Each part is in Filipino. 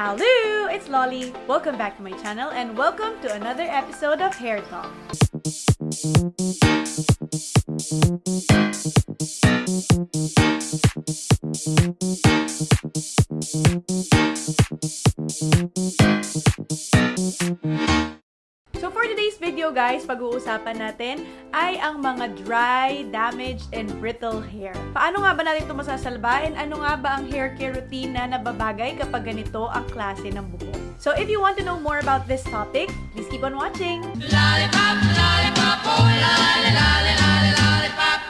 Hi! Welcome back to my channel and welcome to another episode of Hair Talk. So for today's video guys, pag-uusapan natin ay ang mga dry, damaged, and brittle hair. Paano nga ba natin ito masasalba and ano nga ba ang hair care routine na nababagay kapag ganito ang klase ng buhok? So if you want to know more about this topic, please keep on watching! Lollipop, lollipop, oh, lolly, lolly, lolly, lollipop.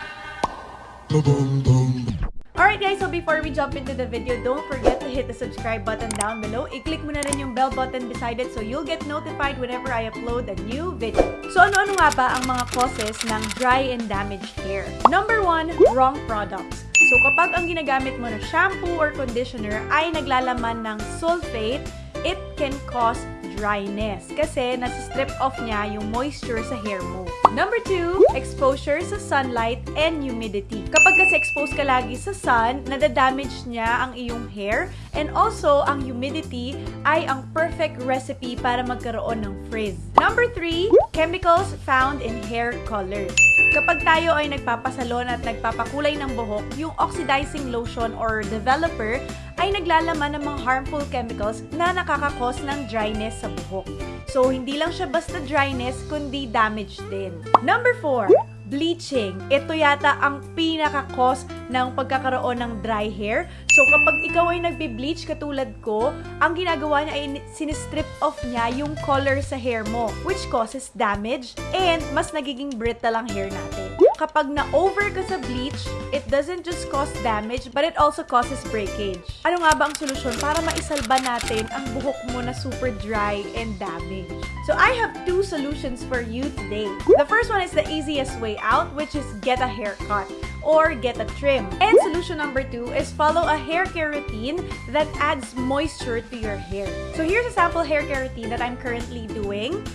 Alright guys, so before we jump into the video, don't forget to hit the subscribe button down below. I-click mo na rin yung bell button beside it so you'll get notified whenever I upload a new video. So ano-ano nga ba ang mga causes ng dry and damaged hair? Number one, wrong products. So kapag ang ginagamit mo na shampoo or conditioner ay naglalaman ng sulfate, it can cause dryness kasi nasi-strip off niya yung moisture sa hair mo. Number two, exposure sa sunlight and humidity. Kapag kasi exposed ka lagi sa sun, nadadamage niya ang iyong hair and also ang humidity ay ang perfect recipe para magkaroon ng frizz. Number three, chemicals found in hair colors. Kapag tayo ay nagpapasalon at nagpapakulay ng buhok, yung oxidizing lotion or developer ay naglalaman ng mga harmful chemicals na nakakakos ng dryness sa buhok. So, hindi lang siya basta dryness, kundi damage din. Number 4, bleaching. Ito yata ang pinaka-cause ng pagkakaroon ng dry hair. So, kapag ikaw ay nagbe-bleach katulad ko, ang ginagawa niya ay sinistrip off niya yung color sa hair mo, which causes damage and mas nagiging brittle ang hair natin. Kapag na-over ka sa bleach, it doesn't just cause damage, but it also causes breakage. Ano nga ba ang solusyon para maisalba natin ang buhok mo na super dry and damaged? So, I have two solutions for you today. The first one is the easiest way out, which is get a haircut or get a trim. And solution number two is follow a hair care routine that adds moisture to your hair. So here's a sample hair care routine that I'm currently doing.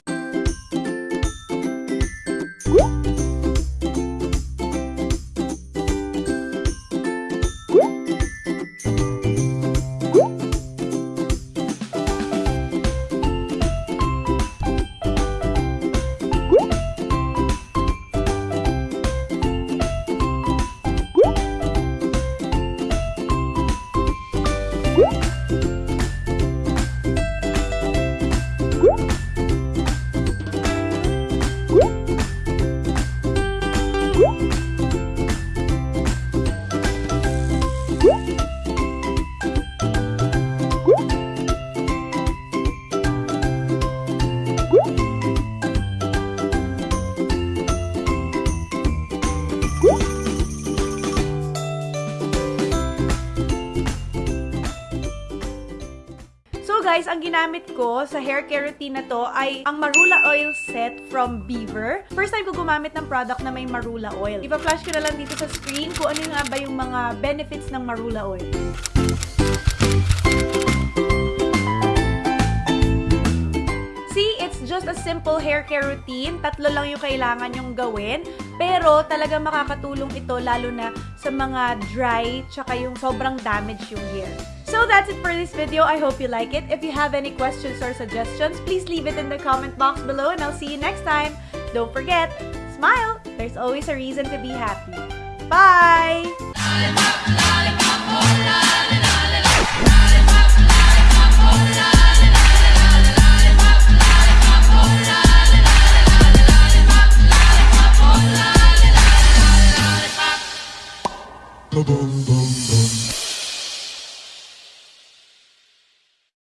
Guys, ang ginamit ko sa hair care routine na to ay ang Marula Oil Set from Beaver. First time ko gumamit ng product na may Marula Oil. Ipa-flash ko na lang dito sa screen kung ano nga ba yung mga benefits ng Marula Oil. Just a simple hair care routine. Tatlo lang yung kailangan yung gawin. Pero talaga makakatulong ito lalo na sa mga dry tsaka yung sobrang damage yung hair. So that's it for this video. I hope you like it. If you have any questions or suggestions, please leave it in the comment box below and I'll see you next time. Don't forget, smile! There's always a reason to be happy. Bye! Boom, boom, boom.